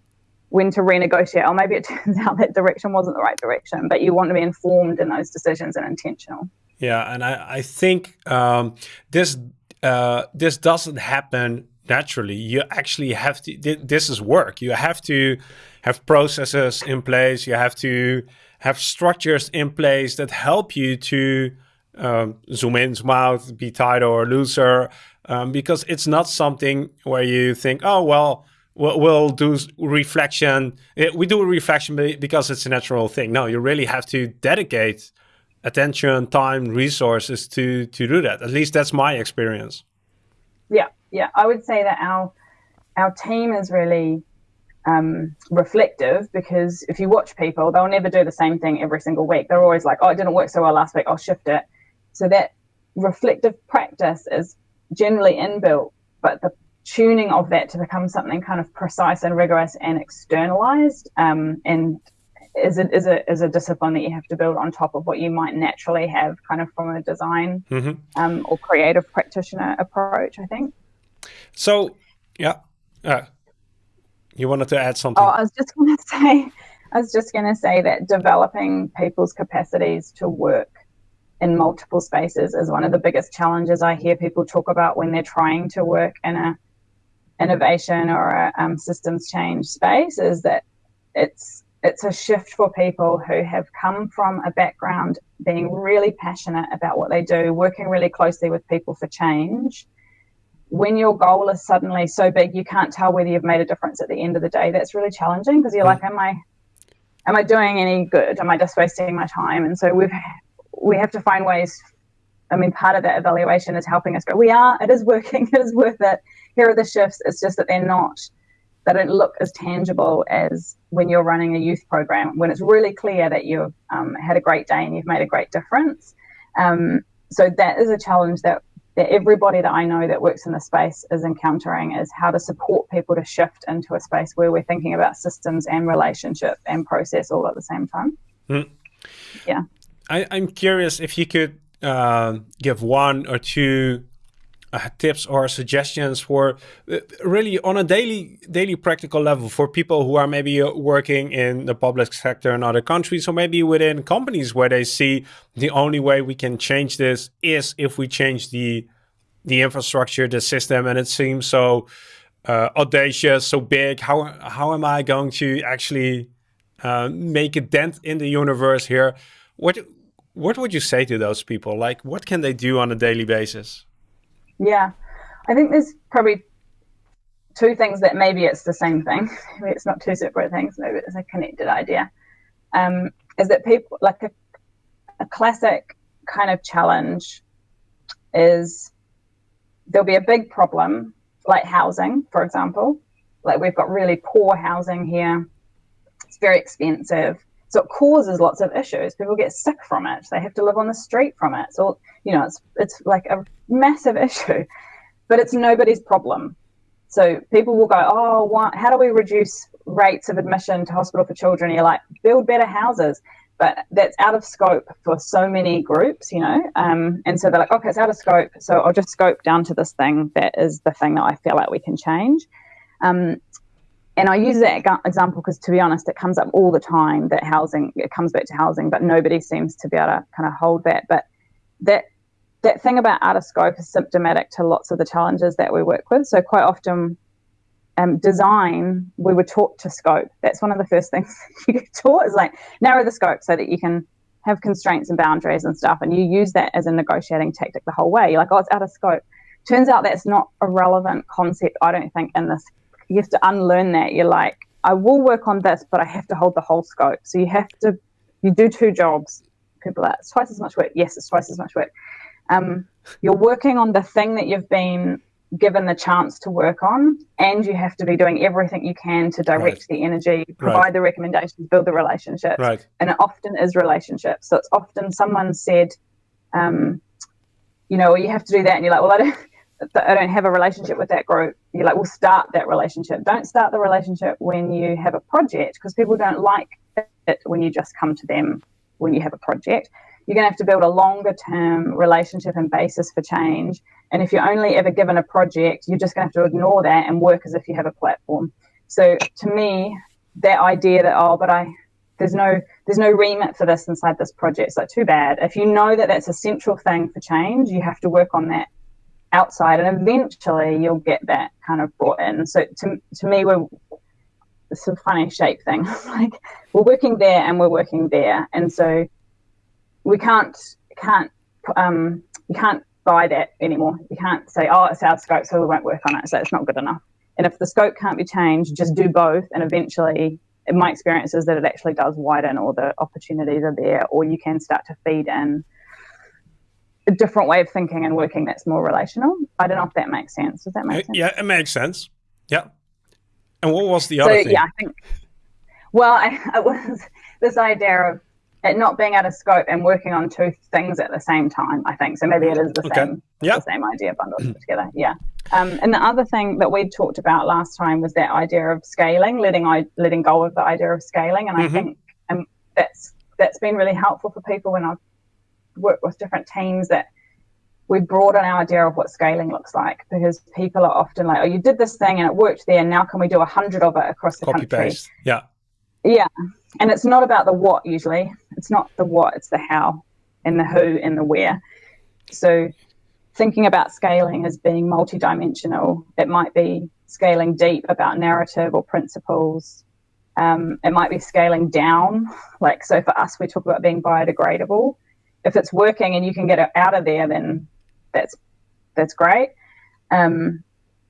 [SPEAKER 2] when to renegotiate. Or maybe it [laughs] turns out that direction wasn't the right direction, but you want to be informed in those decisions and intentional.
[SPEAKER 1] Yeah, and I, I think um, this uh, this doesn't happen naturally. You actually have to. This is work. You have to have processes in place. You have to have structures in place that help you to um, zoom in, zoom out, be tighter or looser, um, because it's not something where you think, oh, well, we'll, do reflection. We do reflection because it's a natural thing. No, you really have to dedicate attention, time, resources to to do that. At least that's my experience.
[SPEAKER 2] Yeah, yeah, I would say that our our team is really um, reflective because if you watch people, they'll never do the same thing every single week. They're always like, "Oh, it didn't work so well last week. I'll shift it." So that reflective practice is generally inbuilt, but the tuning of that to become something kind of precise and rigorous and externalized um, and is a, is, a, is a discipline that you have to build on top of what you might naturally have kind of from a design mm-hmm. um, or creative practitioner approach, I think.
[SPEAKER 1] So, yeah. Uh, you wanted to add something?
[SPEAKER 2] Oh, I was just going [laughs] to say, I was just going to say that developing people's capacities to work in multiple spaces is one of the biggest challenges I hear people talk about when they're trying to work in a innovation or a um, systems change space is that it's it's a shift for people who have come from a background being really passionate about what they do, working really closely with people for change. When your goal is suddenly so big you can't tell whether you've made a difference at the end of the day, that's really challenging because you're mm. like, Am I am I doing any good? Am I just wasting my time? And so we've we have to find ways. I mean, part of that evaluation is helping us but We are. It is working. [laughs] It is worth it. Here are the shifts. It's just that they're not. They don't look as tangible as when you're running a youth program. When it's really clear that you've um, had a great day and you've made a great difference. Um, so that is a challenge that that everybody that I know that works in the space is encountering is how to support people to shift into a space where we're thinking about systems and relationship and process all at the same time. Mm. Yeah.
[SPEAKER 1] I, am curious if you could uh, give one or two uh, tips or suggestions for uh, really on a daily daily practical level for people who are maybe uh, working in the public sector in other countries or maybe within companies where they see the only way we can change this is if we change the the infrastructure the system and it seems so uh, audacious so big how how am i going to actually uh, make a dent in the universe here what what would you say to those people? Like, what can they do on a daily basis?
[SPEAKER 2] Yeah, I think there's probably two things that maybe it's the same thing. [laughs] Maybe it's not two separate things. Maybe it's a connected idea. Um, is that people like a, a classic kind of challenge is there'll be a big problem like housing, for example. Like we've got really poor housing here. It's very expensive. So it causes lots of issues. People get sick from it. They have to live on the street from it. So, you know, it's, it's like a massive [laughs] issue, but it's nobody's problem. So people will go, oh, how do we reduce rates of admission to hospital for children? You're like, build better houses. But that's out of scope for so many groups, you know. Um, and so they're like, okay, it's out of scope. So I'll just scope down to this thing that is the thing that I feel like we can change. Um, and I use that example because, to be honest, it comes up all the time that housing it comes back to housing, but nobody seems to be able to kind of hold that. But that that thing about out of scope is symptomatic to lots of the challenges that we work with. So quite often, um, design we were taught to scope. That's one of the first [laughs] things you get taught is like narrow the scope so that you can have constraints and boundaries and stuff, and you use that as a negotiating tactic the whole way. You're like, oh, it's out of scope. Turns out that's not a relevant concept, I don't think, in this you have to unlearn that. You're like, I will work on this, but I have to hold the whole scope. So you have to, you do two jobs. People are, it's twice as much work. Yes, it's twice as much work. Um, you're working on the thing that you've been given the chance to work on, and you have to be doing everything you can to direct right. the energy, provide right. the recommendations, build the relationships.
[SPEAKER 1] Right.
[SPEAKER 2] And it often is relationships. So it's often someone said, um, you know, well, you have to do that, and you're like, well, I don't. I don't have a relationship with that group, you're like, we'll start that relationship. Don't start the relationship when you have a project because people don't like it when you just come to them when you have a project. You're going to have to build a longer term relationship and basis for change. And if you're only ever given a project, you're just going to have to ignore that and work as if you have a platform. So to me, that idea that, oh, but I, there's no there's no remit for this inside this project. It's like too bad. If you know that that's a central thing for change, you have to work on that outside, and eventually you'll get that kind of brought in. So to to me, we're it's a funny shape thing. [laughs] like we're working there and we're working there, and so we can't can't um you can't buy that anymore. You can't say, oh, it's our scope, so we won't work on it. So it's not good enough. And if the scope can't be changed, just do both, and eventually. My experience is that it actually does widen, or the opportunities are there, or you can start to feed in a different way of thinking and working that's more relational. I don't know if that makes sense. Does that make sense?
[SPEAKER 1] Yeah, it makes sense. Yeah. And what was the other so, thing?
[SPEAKER 2] Yeah, I think. Well, [laughs] I, it was this idea of it not being out of scope and working on two things at the same time. I think so. Maybe it is the okay. same. Yeah. The same idea bundled together. Yeah. Um, and the other thing that we talked about last time was that idea of scaling, letting I letting go of the idea of scaling, and mm-hmm. I think um, that's that's been really helpful for people when I've work with different teams that we broaden our idea of what scaling looks like because people are often like, oh, you did this thing and it worked there. Now can we do a hundred of it across the
[SPEAKER 1] Copy
[SPEAKER 2] country?
[SPEAKER 1] Paste. Yeah.
[SPEAKER 2] Yeah. And it's not about the what usually. It's not the what, it's the how and the who and the where. So thinking about scaling as being multidimensional, it might be scaling deep about narrative or principles. Um, it might be scaling down. Like, so for us, we talk about being biodegradable if it's working and you can get it out of there, then that's that's great. Um,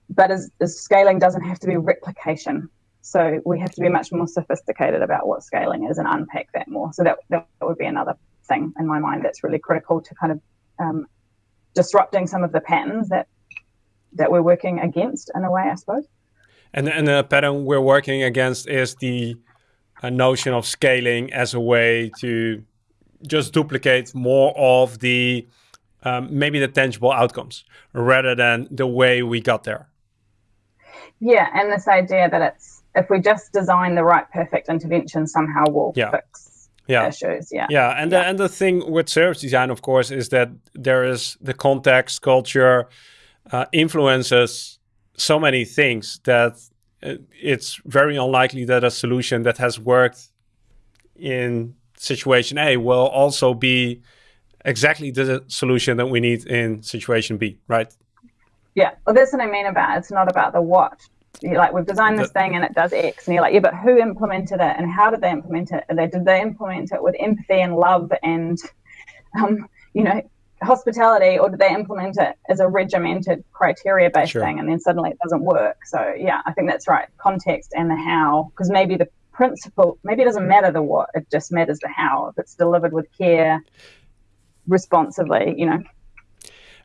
[SPEAKER 2] but as, as scaling doesn't have to be replication. So we have to be much more sophisticated about what scaling is and unpack that more. So that, that would be another thing in my mind that's really critical to kind of um, disrupting some of the patterns that that we're working against in a way, I suppose.
[SPEAKER 1] And, and the pattern we're working against is the uh, notion of scaling as a way to just duplicate more of the um, maybe the tangible outcomes rather than the way we got there.
[SPEAKER 2] Yeah, and this idea that it's if we just design the right perfect intervention, somehow we'll yeah. fix yeah. issues. Yeah,
[SPEAKER 1] yeah, and yeah. the and the thing with service design, of course, is that there is the context, culture, uh, influences so many things that uh, it's very unlikely that a solution that has worked in situation A will also be exactly the solution that we need in situation B, right?
[SPEAKER 2] Yeah, well, that's what I mean about it's not about the what. You're like we've designed this thing and it does X, and you're like, yeah, but who implemented it and how did they implement it? And they did they implement it with empathy and love and, um, you know, hospitality, or did they implement it as a regimented criteria based sure. thing, and then suddenly it doesn't work? So yeah, I think that's right. Context and the how, because maybe the principle, maybe it doesn't matter the what, it just matters the how. If it's delivered with care, responsibly, you know.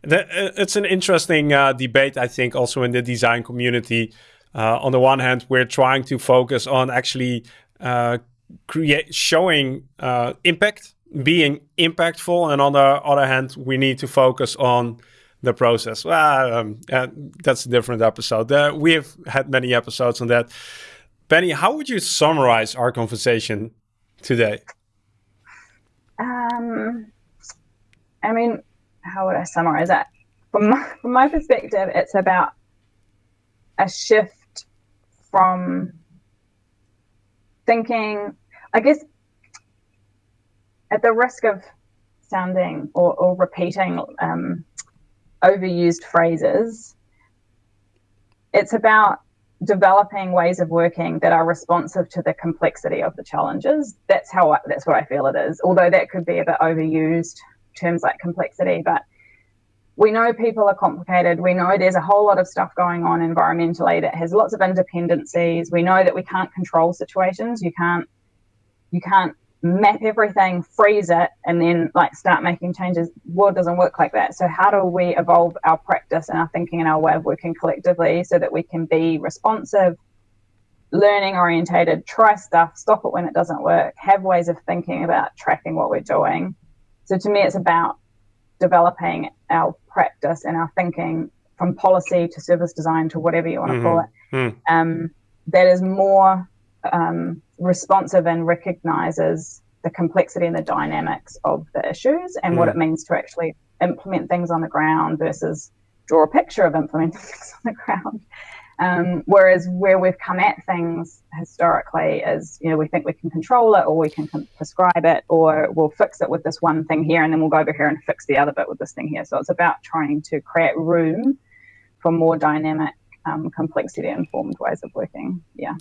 [SPEAKER 1] Uh, it's an interesting uh, debate, I think, also in the design community. Uh, on the one hand, we're trying to focus on actually uh, create showing uh, impact, being impactful, and on the other hand, we need to focus on the process. Well, um, uh, that's a different episode. we have had many episodes on that. Penny, how would you summarize our conversation today?
[SPEAKER 2] Um, I mean, how would I summarize that? From my, [laughs] from my perspective, it's about a shift from thinking, I guess, at the risk of sounding or, or repeating um, overused phrases, it's about developing ways of working that are responsive to the complexity of the challenges. That's how I, that's what I feel it is. Although that could be a bit overused terms like complexity, but we know people are complicated. We know there's a whole lot of stuff going on environmentally that has lots of interdependencies. We know that we can't control situations. You can't you can't map everything, freeze it, and then like start making changes. World doesn't work like that. So how do we evolve our practice and our thinking and our way of working collectively so that we can be responsive, learning orientated, try stuff, stop it when it doesn't work, have ways of thinking about tracking what we're doing. So to me, it's about developing our practice and our thinking from policy to service design to whatever you want to mm-hmm. call it. Mm. Um, that is more um, responsive and recognizes the complexity and the dynamics of the issues and mm. what it means to actually implement things on the ground versus draw a picture of implementing [laughs] things on the ground. Um, whereas where we've come at things historically is, you know, we think we can control it or we can prescribe it or we'll fix it with this one thing here and then we'll go over here and fix the other bit with this thing here. So it's about trying to create room for more dynamic, um, complexity informed ways of working. Yeah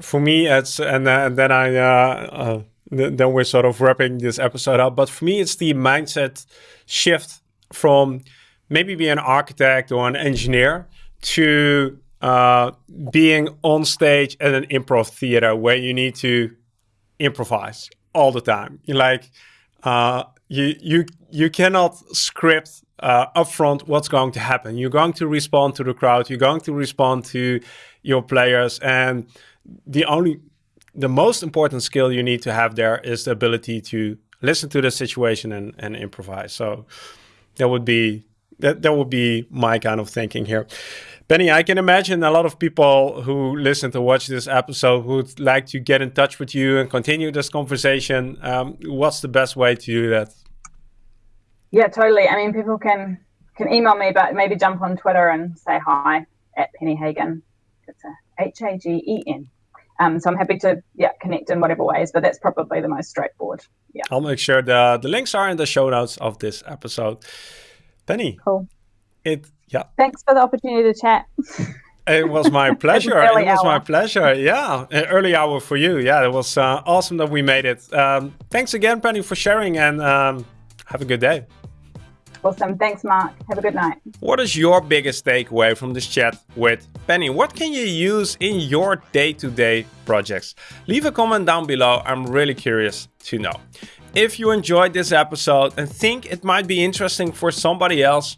[SPEAKER 1] for me, it's and, uh, and then I uh, uh, then we're sort of wrapping this episode up. But for me, it's the mindset shift from maybe being an architect or an engineer to uh, being on stage at an improv theater where you need to improvise all the time. Like uh, you you you cannot script uh, upfront what's going to happen. You're going to respond to the crowd. You're going to respond to your players and the only the most important skill you need to have there is the ability to listen to the situation and, and improvise. So that would be that that would be my kind of thinking here. Penny, I can imagine a lot of people who listen to watch this episode would like to get in touch with you and continue this conversation. Um, what's the best way to do that?
[SPEAKER 2] Yeah, totally. I mean, people can can email me, but maybe jump on Twitter and say hi at Penny Hagen. H A G E N. Um, so I'm happy to yeah connect in whatever ways, but that's probably the most straightforward. Yeah.
[SPEAKER 1] I'll make sure the the links are in the show notes of this episode. Penny.
[SPEAKER 2] Cool.
[SPEAKER 1] It yeah.
[SPEAKER 2] Thanks for the opportunity to chat. [laughs]
[SPEAKER 1] It was my [laughs] pleasure. it was hour. my pleasure. Yeah, An early hour for you. Yeah, it was uh, awesome that we made it. Um, thanks again, Penny, for sharing, and um, have a good day.
[SPEAKER 2] Awesome. Thanks, Mark. Have a good night.
[SPEAKER 1] What is your biggest takeaway from this chat with Penny? What can you use in your day to day projects? Leave a comment down below. I'm really curious to know. If you enjoyed this episode and think it might be interesting for somebody else,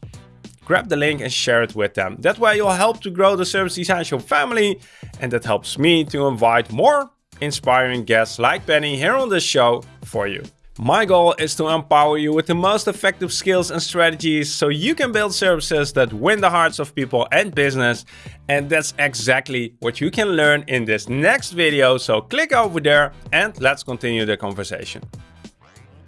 [SPEAKER 1] grab the link and share it with them. That way, you'll help to grow the Service Design Show family, and that helps me to invite more inspiring guests like Penny here on the show for you. My goal is to empower you with the most effective skills and strategies so you can build services that win the hearts of people and business. And that's exactly what you can learn in this next video. So click over there and let's continue the conversation.